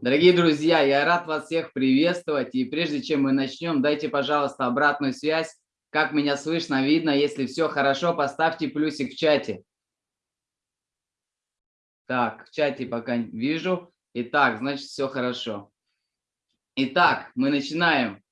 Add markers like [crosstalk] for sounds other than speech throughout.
Дорогие друзья, я рад вас всех приветствовать. И прежде чем мы начнем, дайте, пожалуйста, обратную связь. Как меня слышно, видно. Если все хорошо, поставьте плюсик в чате. Так, в чате пока вижу. Итак, значит, все хорошо. Итак, мы начинаем.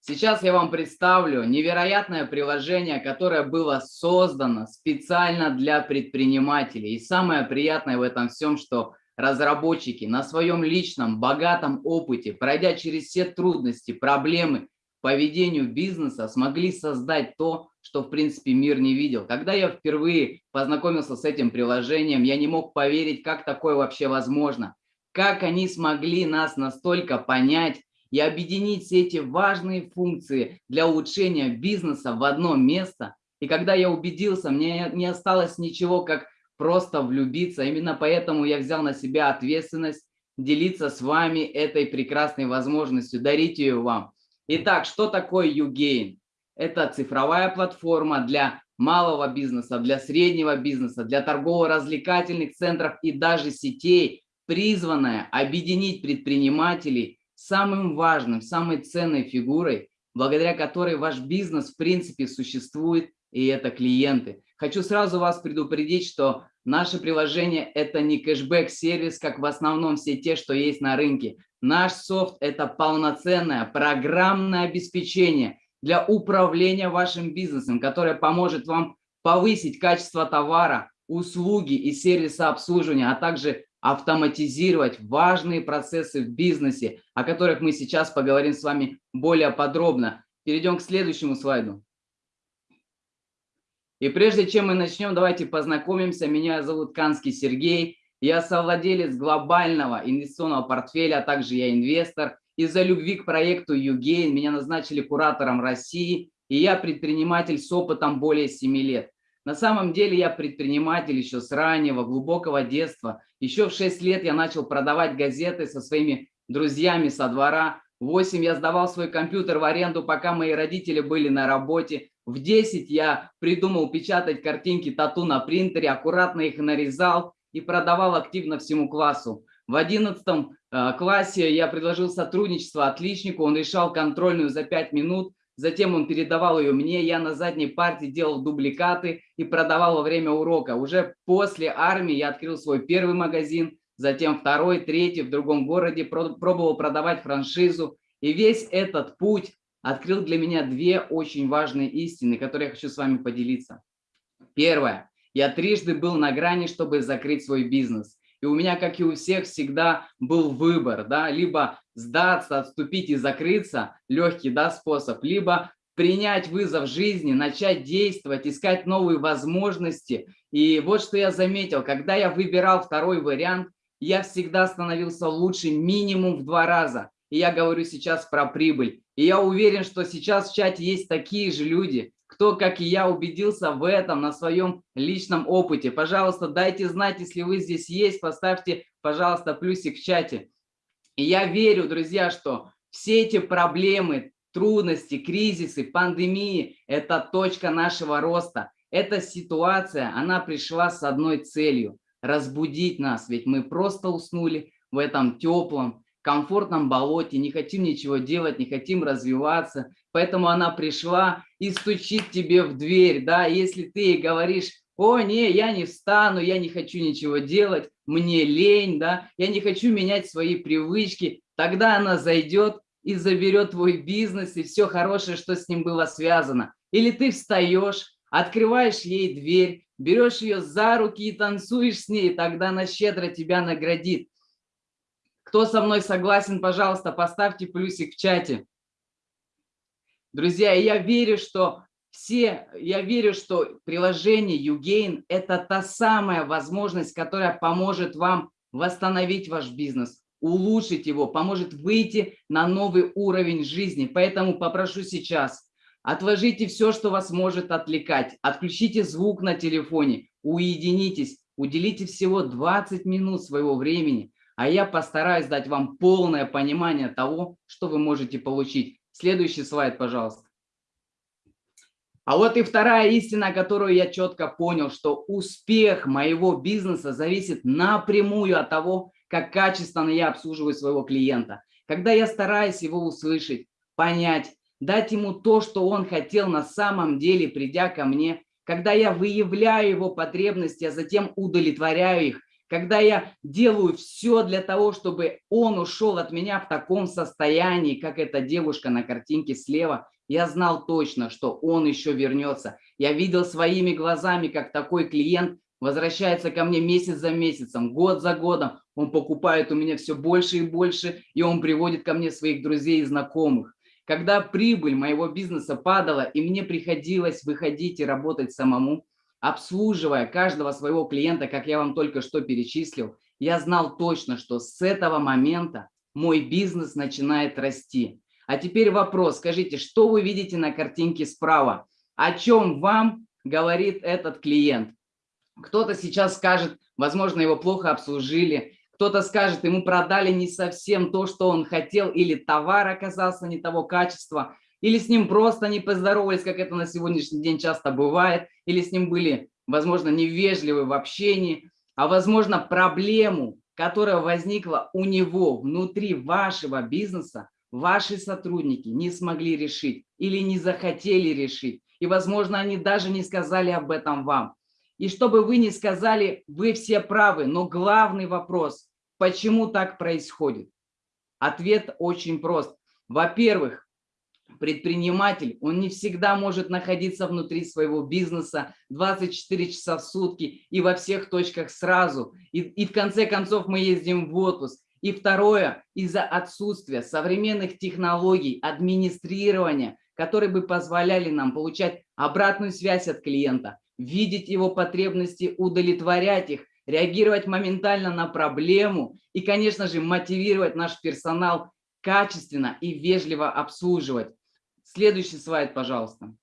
Сейчас я вам представлю невероятное приложение, которое было создано специально для предпринимателей. И самое приятное в этом всем, что разработчики на своем личном богатом опыте, пройдя через все трудности, проблемы по ведению бизнеса, смогли создать то, что в принципе мир не видел. Когда я впервые познакомился с этим приложением, я не мог поверить, как такое вообще возможно. Как они смогли нас настолько понять и объединить все эти важные функции для улучшения бизнеса в одно место. И когда я убедился, мне не осталось ничего, как просто влюбиться. Именно поэтому я взял на себя ответственность делиться с вами этой прекрасной возможностью, дарить ее вам. Итак, что такое YouGain? Это цифровая платформа для малого бизнеса, для среднего бизнеса, для торгово-развлекательных центров и даже сетей, призванная объединить предпринимателей самым важным, самой ценной фигурой, благодаря которой ваш бизнес в принципе существует, и это клиенты. Хочу сразу вас предупредить, что Наше приложение – это не кэшбэк-сервис, как в основном все те, что есть на рынке. Наш софт – это полноценное программное обеспечение для управления вашим бизнесом, которое поможет вам повысить качество товара, услуги и сервиса обслуживания, а также автоматизировать важные процессы в бизнесе, о которых мы сейчас поговорим с вами более подробно. Перейдем к следующему слайду. И прежде чем мы начнем, давайте познакомимся. Меня зовут Канский Сергей. Я совладелец глобального инвестиционного портфеля, а также я инвестор. Из-за любви к проекту Югейн меня назначили куратором России, и я предприниматель с опытом более 7 лет. На самом деле я предприниматель еще с раннего, глубокого детства. Еще в 6 лет я начал продавать газеты со своими друзьями со двора. В 8 я сдавал свой компьютер в аренду, пока мои родители были на работе. В 10 я придумал печатать картинки тату на принтере, аккуратно их нарезал и продавал активно всему классу. В 11 э, классе я предложил сотрудничество отличнику, он решал контрольную за 5 минут, затем он передавал ее мне, я на задней партии делал дубликаты и продавал во время урока. Уже после армии я открыл свой первый магазин, затем второй, третий в другом городе, пробовал продавать франшизу. И весь этот путь открыл для меня две очень важные истины, которые я хочу с вами поделиться. Первое. Я трижды был на грани, чтобы закрыть свой бизнес. И у меня, как и у всех, всегда был выбор, да, либо сдаться, отступить и закрыться, легкий, да, способ, либо принять вызов жизни, начать действовать, искать новые возможности. И вот что я заметил, когда я выбирал второй вариант, я всегда становился лучше минимум в два раза. И я говорю сейчас про прибыль. И я уверен, что сейчас в чате есть такие же люди, кто, как и я, убедился в этом на своем личном опыте. Пожалуйста, дайте знать, если вы здесь есть, поставьте, пожалуйста, плюсик в чате. И я верю, друзья, что все эти проблемы, трудности, кризисы, пандемии – это точка нашего роста. Эта ситуация, она пришла с одной целью – разбудить нас, ведь мы просто уснули в этом теплом, комфортном болоте, не хотим ничего делать, не хотим развиваться. Поэтому она пришла и стучит тебе в дверь, да, если ты говоришь, о, не, я не встану, я не хочу ничего делать, мне лень, да, я не хочу менять свои привычки, тогда она зайдет и заберет твой бизнес и все хорошее, что с ним было связано. Или ты встаешь, открываешь ей дверь, берешь ее за руки и танцуешь с ней, тогда она щедро тебя наградит. Кто со мной согласен, пожалуйста, поставьте плюсик в чате. Друзья, я верю, что все, я верю, что приложение YouGain – это та самая возможность, которая поможет вам восстановить ваш бизнес, улучшить его, поможет выйти на новый уровень жизни. Поэтому попрошу сейчас, отложите все, что вас может отвлекать, отключите звук на телефоне, уединитесь, уделите всего 20 минут своего времени, а я постараюсь дать вам полное понимание того, что вы можете получить. Следующий слайд, пожалуйста. А вот и вторая истина, которую я четко понял, что успех моего бизнеса зависит напрямую от того, как качественно я обслуживаю своего клиента. Когда я стараюсь его услышать, понять, дать ему то, что он хотел на самом деле, придя ко мне, когда я выявляю его потребности, а затем удовлетворяю их, когда я делаю все для того, чтобы он ушел от меня в таком состоянии, как эта девушка на картинке слева, я знал точно, что он еще вернется. Я видел своими глазами, как такой клиент возвращается ко мне месяц за месяцем, год за годом. Он покупает у меня все больше и больше, и он приводит ко мне своих друзей и знакомых. Когда прибыль моего бизнеса падала, и мне приходилось выходить и работать самому, обслуживая каждого своего клиента, как я вам только что перечислил, я знал точно, что с этого момента мой бизнес начинает расти. А теперь вопрос, скажите, что вы видите на картинке справа? О чем вам говорит этот клиент? Кто-то сейчас скажет, возможно, его плохо обслужили, кто-то скажет, ему продали не совсем то, что он хотел, или товар оказался не того качества, или с ним просто не поздоровались, как это на сегодняшний день часто бывает, или с ним были, возможно, невежливы в общении, а возможно проблему, которая возникла у него внутри вашего бизнеса, ваши сотрудники не смогли решить или не захотели решить. И, возможно, они даже не сказали об этом вам. И чтобы вы не сказали, вы все правы, но главный вопрос, почему так происходит? Ответ очень прост. Во-первых, предприниматель, он не всегда может находиться внутри своего бизнеса 24 часа в сутки и во всех точках сразу. И, и в конце концов мы ездим в отпуск. И второе, из-за отсутствия современных технологий администрирования, которые бы позволяли нам получать обратную связь от клиента, видеть его потребности, удовлетворять их, реагировать моментально на проблему и, конечно же, мотивировать наш персонал качественно и вежливо обслуживать. Следующий слайд, пожалуйста.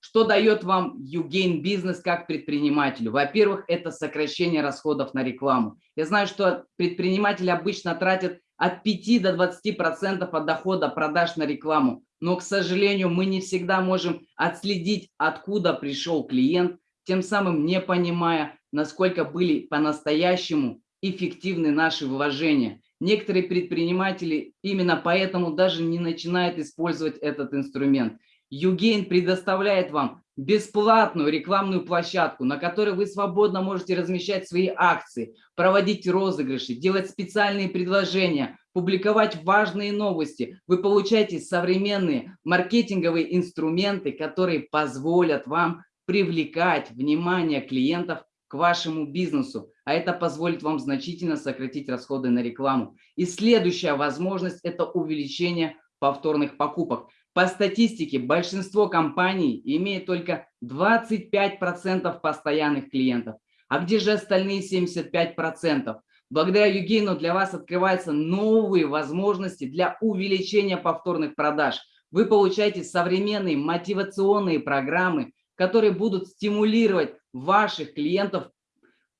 Что дает вам YouGain бизнес как предпринимателю? Во-первых, это сокращение расходов на рекламу. Я знаю, что предприниматели обычно тратят от 5 до 20 процентов от дохода продаж на рекламу. Но, к сожалению, мы не всегда можем отследить, откуда пришел клиент, тем самым не понимая, насколько были по-настоящему эффективны наши вложения. Некоторые предприниматели именно поэтому даже не начинают использовать этот инструмент. Югейн предоставляет вам бесплатную рекламную площадку, на которой вы свободно можете размещать свои акции, проводить розыгрыши, делать специальные предложения, публиковать важные новости. Вы получаете современные маркетинговые инструменты, которые позволят вам привлекать внимание клиентов к вашему бизнесу, а это позволит вам значительно сократить расходы на рекламу. И следующая возможность – это увеличение повторных покупок. По статистике, большинство компаний имеет только 25% постоянных клиентов. А где же остальные 75%? Благодаря Югейну для вас открываются новые возможности для увеличения повторных продаж. Вы получаете современные мотивационные программы, которые будут стимулировать ваших клиентов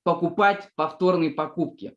покупать повторные покупки.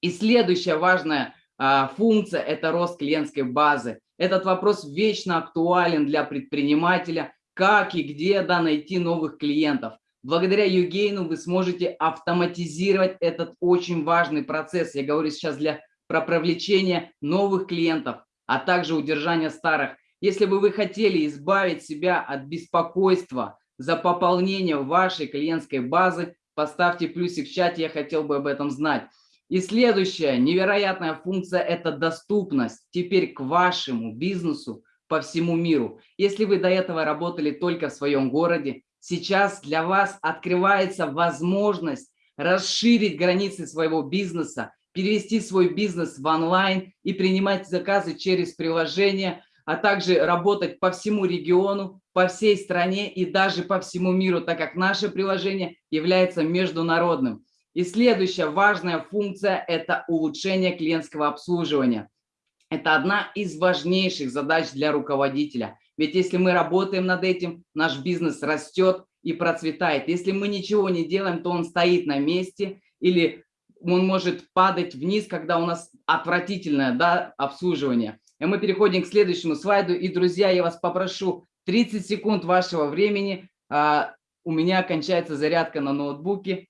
И следующая важная а, функция – это рост клиентской базы. Этот вопрос вечно актуален для предпринимателя, как и где да, найти новых клиентов. Благодаря Югейну вы сможете автоматизировать этот очень важный процесс. Я говорю сейчас для, про привлечение новых клиентов, а также удержания старых. Если бы вы хотели избавить себя от беспокойства за пополнение вашей клиентской базы, поставьте плюсик в чате, я хотел бы об этом знать. И следующая невероятная функция – это доступность теперь к вашему бизнесу по всему миру. Если вы до этого работали только в своем городе, сейчас для вас открывается возможность расширить границы своего бизнеса, перевести свой бизнес в онлайн и принимать заказы через приложение, а также работать по всему региону, по всей стране и даже по всему миру, так как наше приложение является международным. И следующая важная функция – это улучшение клиентского обслуживания. Это одна из важнейших задач для руководителя. Ведь если мы работаем над этим, наш бизнес растет и процветает. Если мы ничего не делаем, то он стоит на месте или он может падать вниз, когда у нас отвратительное да, обслуживание. И мы переходим к следующему слайду. И, друзья, я вас попрошу 30 секунд вашего времени. А, у меня кончается зарядка на ноутбуке.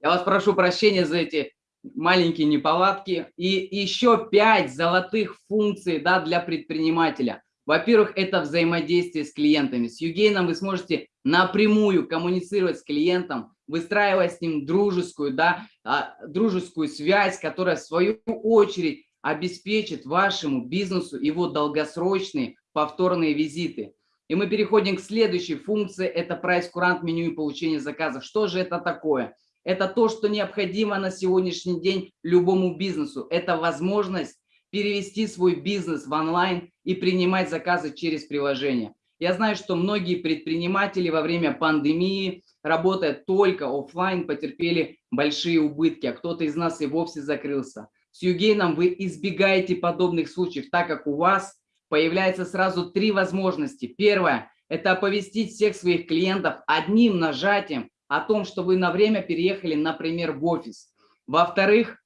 Я вас прошу прощения за эти маленькие неполадки. И еще пять золотых функций да, для предпринимателя – во-первых, это взаимодействие с клиентами. С Югейном вы сможете напрямую коммуницировать с клиентом, выстраивая с ним дружескую, да, а, дружескую связь, которая в свою очередь обеспечит вашему бизнесу его долгосрочные повторные визиты. И мы переходим к следующей функции, это прайс-курант меню и получение заказов. Что же это такое? Это то, что необходимо на сегодняшний день любому бизнесу. Это возможность перевести свой бизнес в онлайн и принимать заказы через приложение. Я знаю, что многие предприниматели во время пандемии, работая только офлайн, потерпели большие убытки, а кто-то из нас и вовсе закрылся. С Югейном вы избегаете подобных случаев, так как у вас появляется сразу три возможности. Первое – это оповестить всех своих клиентов одним нажатием о том, что вы на время переехали, например, в офис. Во-вторых,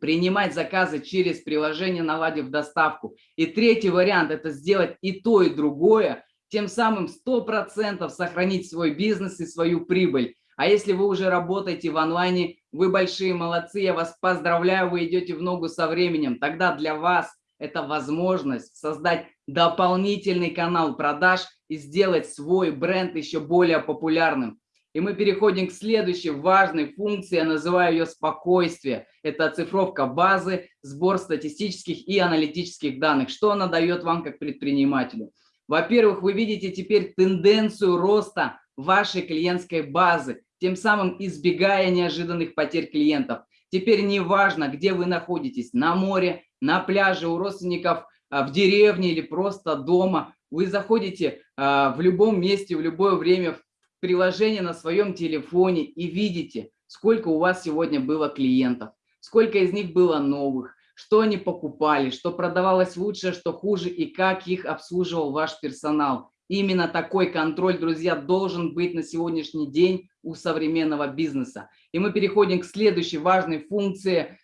принимать заказы через приложение, наладив доставку. И третий вариант – это сделать и то, и другое, тем самым 100% сохранить свой бизнес и свою прибыль. А если вы уже работаете в онлайне, вы большие молодцы, я вас поздравляю, вы идете в ногу со временем. Тогда для вас это возможность создать дополнительный канал продаж и сделать свой бренд еще более популярным. И мы переходим к следующей важной функции, я называю ее спокойствие. Это оцифровка базы, сбор статистических и аналитических данных. Что она дает вам как предпринимателю? Во-первых, вы видите теперь тенденцию роста вашей клиентской базы, тем самым избегая неожиданных потерь клиентов. Теперь не важно, где вы находитесь, на море, на пляже, у родственников, а, в деревне или просто дома. Вы заходите а, в любом месте, в любое время приложение на своем телефоне и видите, сколько у вас сегодня было клиентов, сколько из них было новых, что они покупали, что продавалось лучше, что хуже и как их обслуживал ваш персонал. Именно такой контроль, друзья, должен быть на сегодняшний день у современного бизнеса. И мы переходим к следующей важной функции.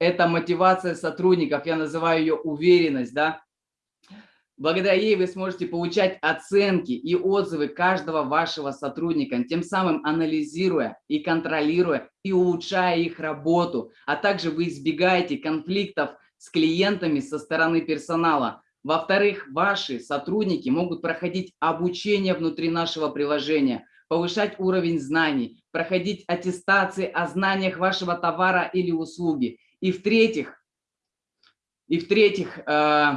Это мотивация сотрудников. Я называю ее уверенность. Да? Благодаря ей вы сможете получать оценки и отзывы каждого вашего сотрудника, тем самым анализируя и контролируя и улучшая их работу. А также вы избегаете конфликтов с клиентами со стороны персонала. Во-вторых, ваши сотрудники могут проходить обучение внутри нашего приложения, повышать уровень знаний, проходить аттестации о знаниях вашего товара или услуги. И в-третьих, и в-третьих, э,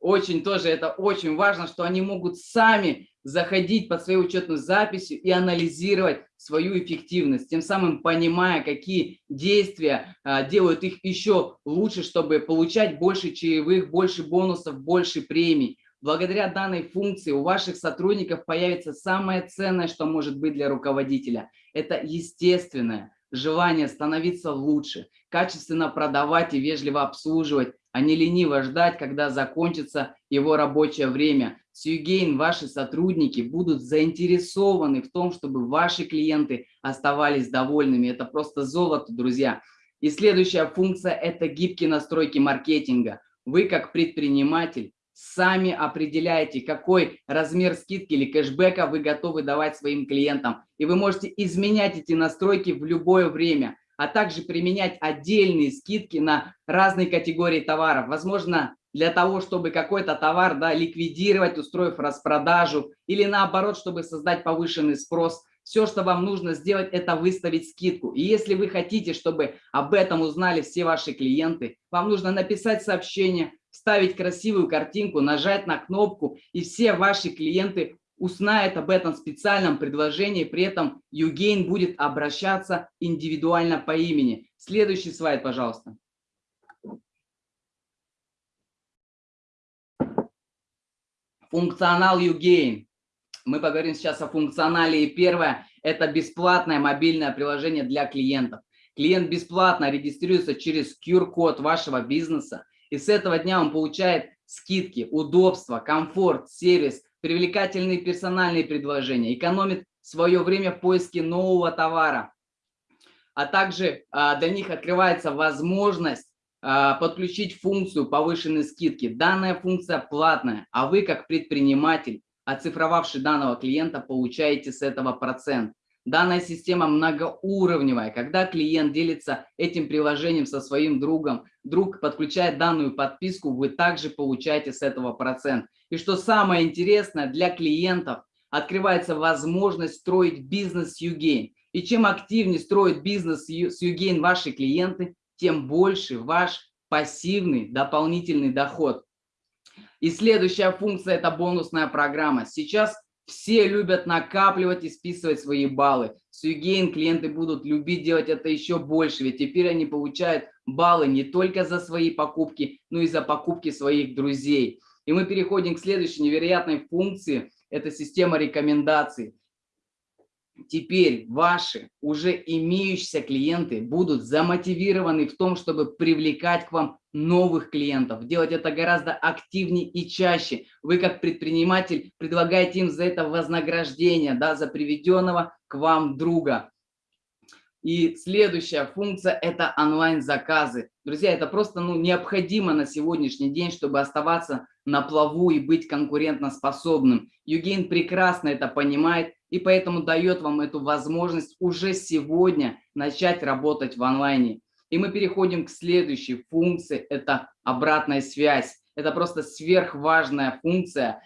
очень тоже это очень важно, что они могут сами заходить под свою учетную запись и анализировать свою эффективность, тем самым понимая, какие действия а, делают их еще лучше, чтобы получать больше чаевых, больше бонусов, больше премий. Благодаря данной функции у ваших сотрудников появится самое ценное, что может быть для руководителя. Это естественное желание становиться лучше, качественно продавать и вежливо обслуживать, а не лениво ждать, когда закончится его рабочее время. Сьюгейн, ваши сотрудники будут заинтересованы в том, чтобы ваши клиенты оставались довольными. Это просто золото, друзья. И следующая функция – это гибкие настройки маркетинга. Вы как предприниматель сами определяете, какой размер скидки или кэшбэка вы готовы давать своим клиентам. И вы можете изменять эти настройки в любое время, а также применять отдельные скидки на разные категории товаров. Возможно, для того, чтобы какой-то товар да, ликвидировать, устроив распродажу, или наоборот, чтобы создать повышенный спрос. Все, что вам нужно сделать, это выставить скидку. И если вы хотите, чтобы об этом узнали все ваши клиенты, вам нужно написать сообщение, вставить красивую картинку, нажать на кнопку, и все ваши клиенты узнают об этом специальном предложении, при этом Югейн будет обращаться индивидуально по имени. Следующий слайд, пожалуйста. Функционал Югейн. Мы поговорим сейчас о функционале. И первое – это бесплатное мобильное приложение для клиентов. Клиент бесплатно регистрируется через QR-код вашего бизнеса и с этого дня он получает скидки, удобства, комфорт, сервис, привлекательные персональные предложения, экономит свое время в поиске нового товара. А также а, для них открывается возможность а, подключить функцию повышенной скидки. Данная функция платная, а вы как предприниматель, оцифровавший данного клиента, получаете с этого процент. Данная система многоуровневая. Когда клиент делится этим приложением со своим другом, друг подключает данную подписку, вы также получаете с этого процент. И что самое интересное, для клиентов открывается возможность строить бизнес с Югейн. И чем активнее строят бизнес с Югейн ваши клиенты, тем больше ваш пассивный дополнительный доход. И следующая функция – это бонусная программа. Сейчас все любят накапливать и списывать свои баллы. С Югейн клиенты будут любить делать это еще больше, ведь теперь они получают баллы не только за свои покупки, но и за покупки своих друзей. И мы переходим к следующей невероятной функции – это система рекомендаций теперь ваши уже имеющиеся клиенты будут замотивированы в том, чтобы привлекать к вам новых клиентов, делать это гораздо активнее и чаще. Вы как предприниматель предлагаете им за это вознаграждение, да, за приведенного к вам друга. И следующая функция – это онлайн-заказы. Друзья, это просто ну, необходимо на сегодняшний день, чтобы оставаться на плаву и быть конкурентоспособным. Югейн прекрасно это понимает и поэтому дает вам эту возможность уже сегодня начать работать в онлайне. И мы переходим к следующей функции, это обратная связь. Это просто сверхважная функция.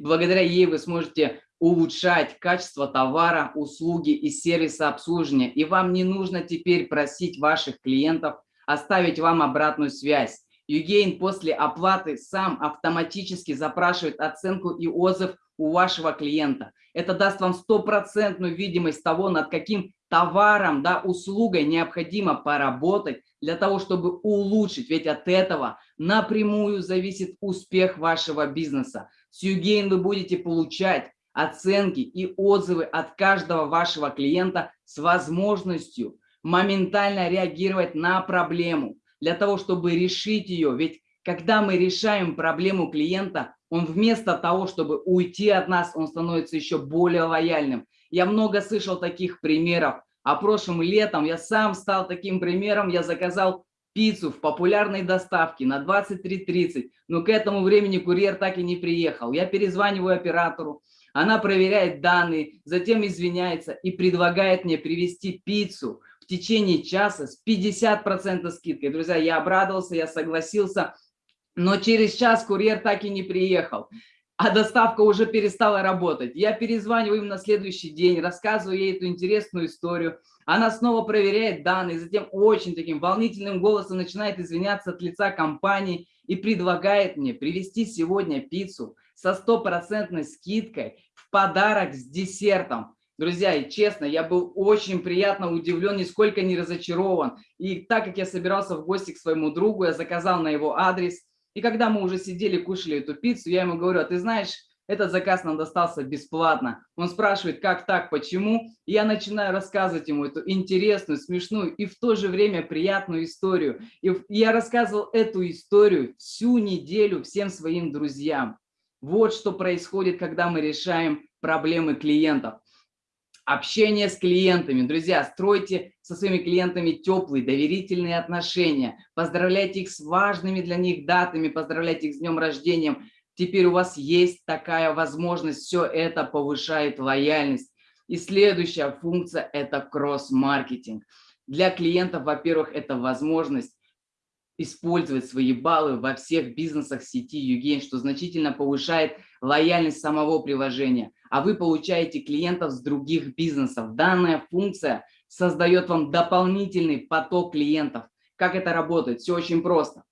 Благодаря ей вы сможете улучшать качество товара, услуги и сервиса обслуживания. И вам не нужно теперь просить ваших клиентов оставить вам обратную связь. Югейн после оплаты сам автоматически запрашивает оценку и отзыв у вашего клиента. Это даст вам стопроцентную видимость того, над каким товаром, да, услугой необходимо поработать для того, чтобы улучшить. Ведь от этого напрямую зависит успех вашего бизнеса. С Югейн вы будете получать оценки и отзывы от каждого вашего клиента с возможностью моментально реагировать на проблему для того, чтобы решить ее. Ведь когда мы решаем проблему клиента, он вместо того, чтобы уйти от нас, он становится еще более лояльным. Я много слышал таких примеров. А прошлым летом я сам стал таким примером. Я заказал пиццу в популярной доставке на 23.30, но к этому времени курьер так и не приехал. Я перезваниваю оператору, она проверяет данные, затем извиняется и предлагает мне привезти пиццу в течение часа с 50% скидкой. Друзья, я обрадовался, я согласился, но через час курьер так и не приехал, а доставка уже перестала работать. Я перезваниваю им на следующий день, рассказываю ей эту интересную историю. Она снова проверяет данные, затем очень таким волнительным голосом начинает извиняться от лица компании и предлагает мне привезти сегодня пиццу со стопроцентной скидкой в подарок с десертом. Друзья, и честно, я был очень приятно удивлен, нисколько не разочарован. И так как я собирался в гости к своему другу, я заказал на его адрес. И когда мы уже сидели, кушали эту пиццу, я ему говорю, а ты знаешь, этот заказ нам достался бесплатно. Он спрашивает, как так, почему? И я начинаю рассказывать ему эту интересную, смешную и в то же время приятную историю. И я рассказывал эту историю всю неделю всем своим друзьям. Вот что происходит, когда мы решаем проблемы клиентов. Общение с клиентами. Друзья, стройте со своими клиентами теплые, доверительные отношения. Поздравляйте их с важными для них датами, поздравляйте их с днем рождения. Теперь у вас есть такая возможность, все это повышает лояльность. И следующая функция – это кросс-маркетинг. Для клиентов, во-первых, это возможность использовать свои баллы во всех бизнесах сети Югейн, что значительно повышает лояльность самого приложения, а вы получаете клиентов с других бизнесов. Данная функция создает вам дополнительный поток клиентов. Как это работает? Все очень просто.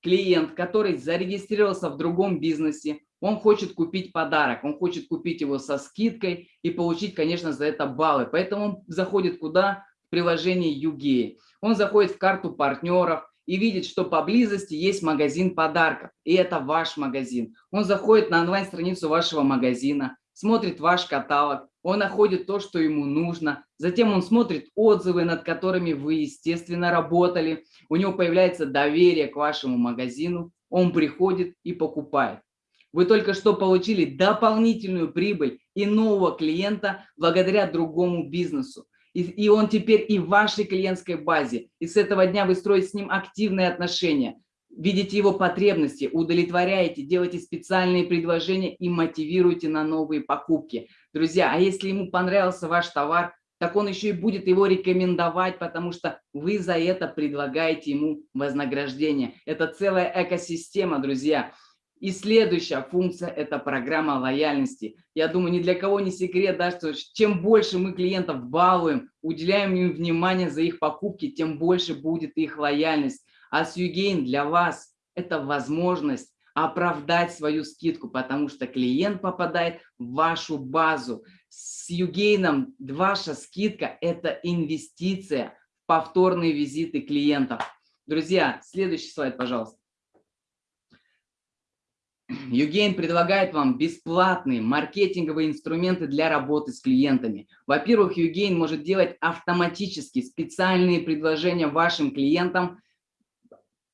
Клиент, который зарегистрировался в другом бизнесе, он хочет купить подарок, он хочет купить его со скидкой и получить, конечно, за это баллы. Поэтому он заходит куда? В приложение Югей. Он заходит в карту партнеров, и видит, что поблизости есть магазин подарков, и это ваш магазин. Он заходит на онлайн-страницу вашего магазина, смотрит ваш каталог, он находит то, что ему нужно, затем он смотрит отзывы, над которыми вы, естественно, работали, у него появляется доверие к вашему магазину, он приходит и покупает. Вы только что получили дополнительную прибыль и нового клиента благодаря другому бизнесу. И, он теперь и в вашей клиентской базе. И с этого дня вы строите с ним активные отношения, видите его потребности, удовлетворяете, делаете специальные предложения и мотивируете на новые покупки. Друзья, а если ему понравился ваш товар, так он еще и будет его рекомендовать, потому что вы за это предлагаете ему вознаграждение. Это целая экосистема, друзья. И следующая функция – это программа лояльности. Я думаю, ни для кого не секрет, да, что чем больше мы клиентов балуем, уделяем им внимание за их покупки, тем больше будет их лояльность. А Сьюгейн для вас – это возможность оправдать свою скидку, потому что клиент попадает в вашу базу. С Югейном ваша скидка – это инвестиция в повторные визиты клиентов. Друзья, следующий слайд, пожалуйста. Югейн предлагает вам бесплатные маркетинговые инструменты для работы с клиентами. Во-первых, Югейн может делать автоматически специальные предложения вашим клиентам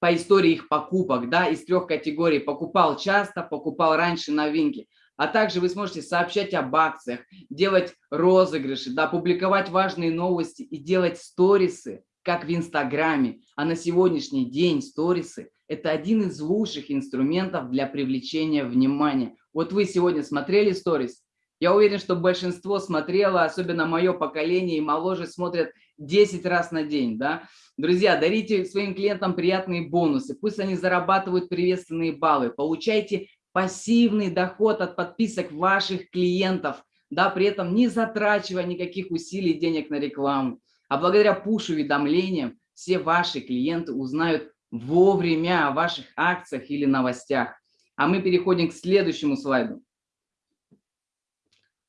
по истории их покупок, да, из трех категорий. Покупал часто, покупал раньше новинки. А также вы сможете сообщать об акциях, делать розыгрыши, да, публиковать важные новости и делать сторисы, как в Инстаграме. А на сегодняшний день сторисы – это один из лучших инструментов для привлечения внимания. Вот вы сегодня смотрели сторис? Я уверен, что большинство смотрело, особенно мое поколение и моложе смотрят 10 раз на день. Да? Друзья, дарите своим клиентам приятные бонусы, пусть они зарабатывают приветственные баллы, получайте пассивный доход от подписок ваших клиентов, да, при этом не затрачивая никаких усилий денег на рекламу. А благодаря пуш-уведомлениям все ваши клиенты узнают вовремя о ваших акциях или новостях. А мы переходим к следующему слайду.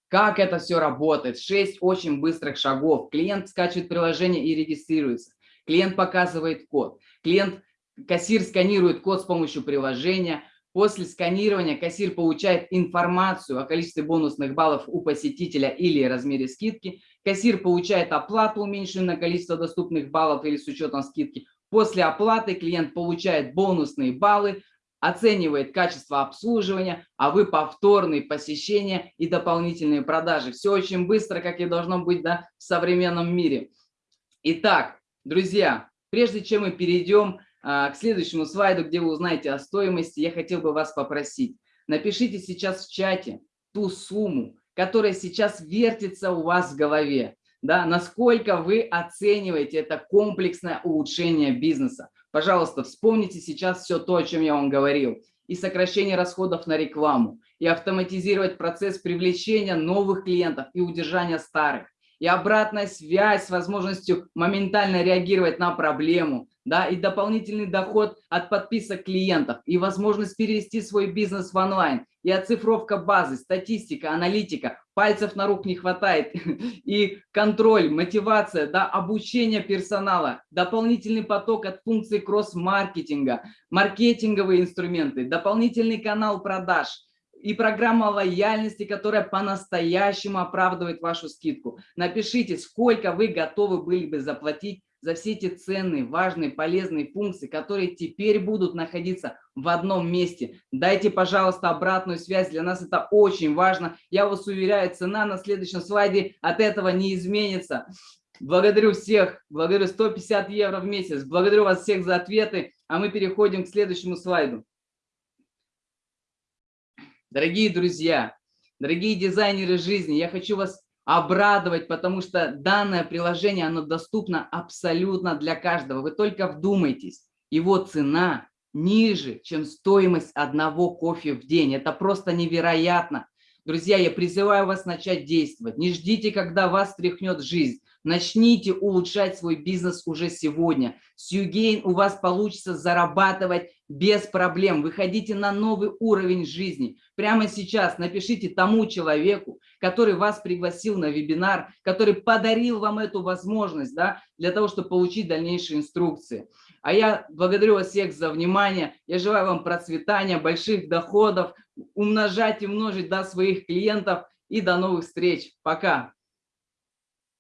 Как это все работает? Шесть очень быстрых шагов. Клиент скачивает приложение и регистрируется. Клиент показывает код. Клиент, кассир сканирует код с помощью приложения. После сканирования кассир получает информацию о количестве бонусных баллов у посетителя или размере скидки. Кассир получает оплату, уменьшенную на количество доступных баллов или с учетом скидки. После оплаты клиент получает бонусные баллы, оценивает качество обслуживания, а вы повторные посещения и дополнительные продажи. Все очень быстро, как и должно быть да, в современном мире. Итак, друзья, прежде чем мы перейдем а, к следующему слайду, где вы узнаете о стоимости, я хотел бы вас попросить, напишите сейчас в чате ту сумму, которая сейчас вертится у вас в голове, да, насколько вы оцениваете это комплексное улучшение бизнеса. Пожалуйста, вспомните сейчас все то, о чем я вам говорил. И сокращение расходов на рекламу, и автоматизировать процесс привлечения новых клиентов и удержания старых, и обратная связь с возможностью моментально реагировать на проблему, да, и дополнительный доход от подписок клиентов, и возможность перевести свой бизнес в онлайн, и оцифровка базы, статистика, аналитика, пальцев на рук не хватает, [laughs] и контроль, мотивация, да, обучение персонала, дополнительный поток от функций кросс-маркетинга, маркетинговые инструменты, дополнительный канал продаж – и программа лояльности, которая по-настоящему оправдывает вашу скидку. Напишите, сколько вы готовы были бы заплатить за все эти ценные, важные, полезные функции, которые теперь будут находиться в одном месте. Дайте, пожалуйста, обратную связь, для нас это очень важно. Я вас уверяю, цена на следующем слайде от этого не изменится. Благодарю всех, благодарю 150 евро в месяц, благодарю вас всех за ответы, а мы переходим к следующему слайду. Дорогие друзья, дорогие дизайнеры жизни, я хочу вас обрадовать, потому что данное приложение, оно доступно абсолютно для каждого. Вы только вдумайтесь, его цена ниже, чем стоимость одного кофе в день. Это просто невероятно. Друзья, я призываю вас начать действовать. Не ждите, когда вас тряхнет жизнь. Начните улучшать свой бизнес уже сегодня. С Югейн у вас получится зарабатывать без проблем. Выходите на новый уровень жизни. Прямо сейчас напишите тому человеку, который вас пригласил на вебинар, который подарил вам эту возможность да, для того, чтобы получить дальнейшие инструкции. А я благодарю вас всех за внимание. Я желаю вам процветания, больших доходов, умножать и множить до своих клиентов. И до новых встреч. Пока.